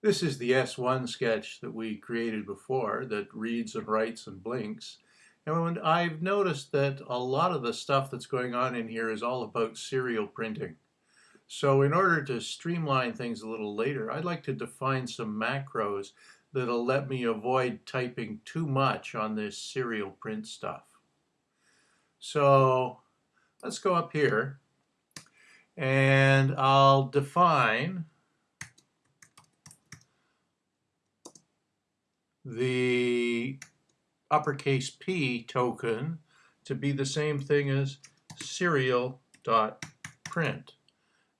This is the S1 sketch that we created before that reads and writes and blinks. And I've noticed that a lot of the stuff that's going on in here is all about serial printing. So in order to streamline things a little later, I'd like to define some macros that'll let me avoid typing too much on this serial print stuff. So let's go up here and I'll define the uppercase P token to be the same thing as serial dot print.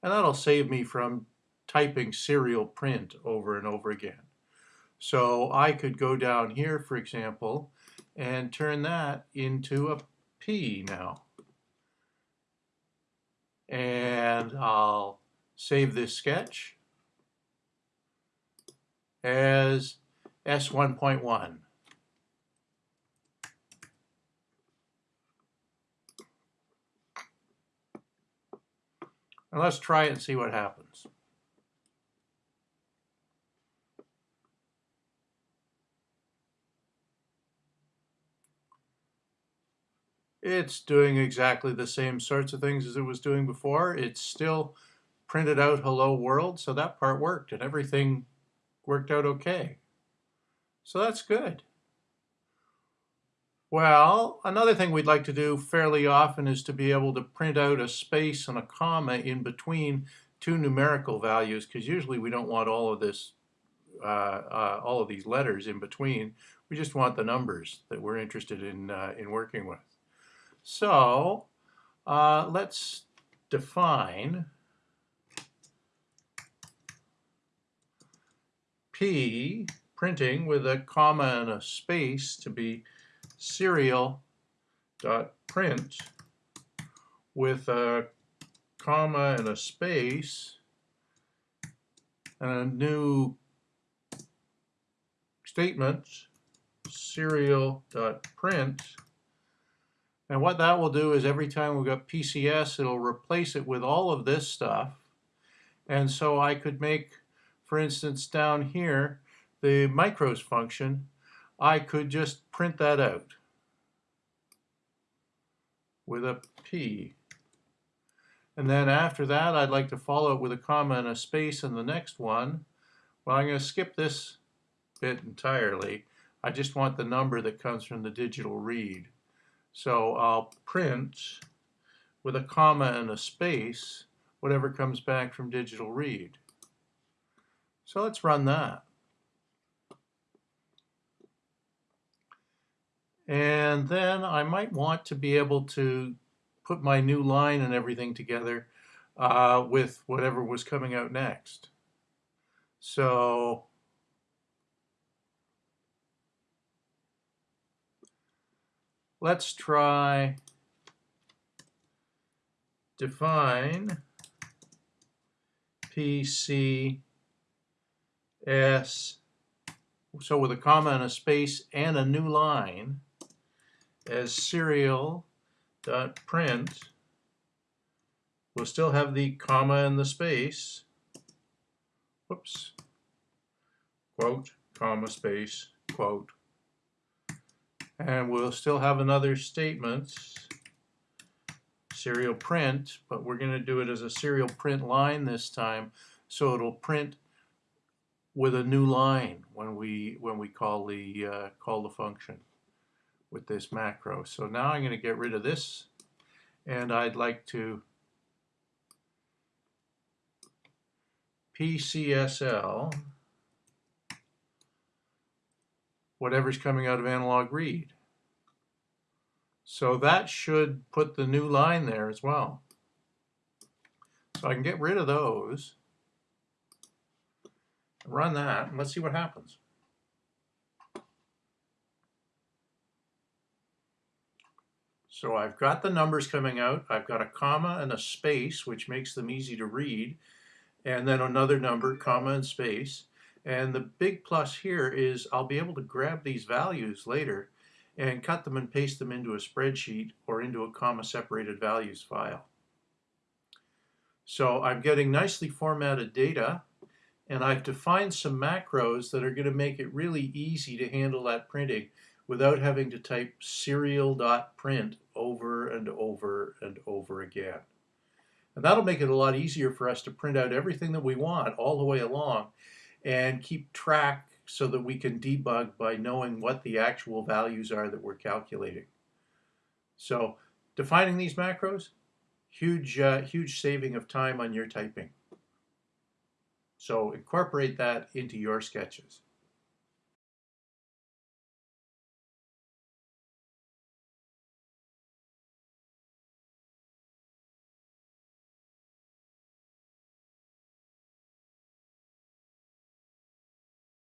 And that'll save me from typing serial print over and over again. So I could go down here, for example, and turn that into a P now. And I'll save this sketch as S1.1. And let's try it and see what happens. It's doing exactly the same sorts of things as it was doing before. It's still printed out hello world, so that part worked and everything worked out okay. So that's good. Well, another thing we'd like to do fairly often is to be able to print out a space and a comma in between two numerical values because usually we don't want all of this, uh, uh, all of these letters in between. We just want the numbers that we're interested in, uh, in working with. So uh, let's define P printing with a comma and a space to be serial dot print with a comma and a space and a new statement serial dot print and what that will do is every time we've got PCS it'll replace it with all of this stuff. And so I could make for instance down here the micros function, I could just print that out with a P. And then after that, I'd like to follow it with a comma and a space in the next one. Well, I'm going to skip this bit entirely. I just want the number that comes from the digital read. So I'll print with a comma and a space whatever comes back from digital read. So let's run that. And then I might want to be able to put my new line and everything together uh, with whatever was coming out next. So let's try define PCS so with a comma and a space and a new line as serial dot print we'll still have the comma and the space. Whoops. Quote comma space quote. And we'll still have another statement serial print but we're going to do it as a serial print line this time. So it'll print with a new line when we when we call the uh, call the function with this macro. So now I'm going to get rid of this and I'd like to PCSL whatever's coming out of analog read. So that should put the new line there as well. So I can get rid of those, run that, and let's see what happens. So I've got the numbers coming out. I've got a comma and a space, which makes them easy to read. And then another number, comma and space. And the big plus here is I'll be able to grab these values later and cut them and paste them into a spreadsheet or into a comma separated values file. So I'm getting nicely formatted data And I've defined some macros that are going to make it really easy to handle that printing without having to type serial.print over and over and over again. And that'll make it a lot easier for us to print out everything that we want all the way along and keep track so that we can debug by knowing what the actual values are that we're calculating. So defining these macros, huge, uh, huge saving of time on your typing. So incorporate that into your sketches.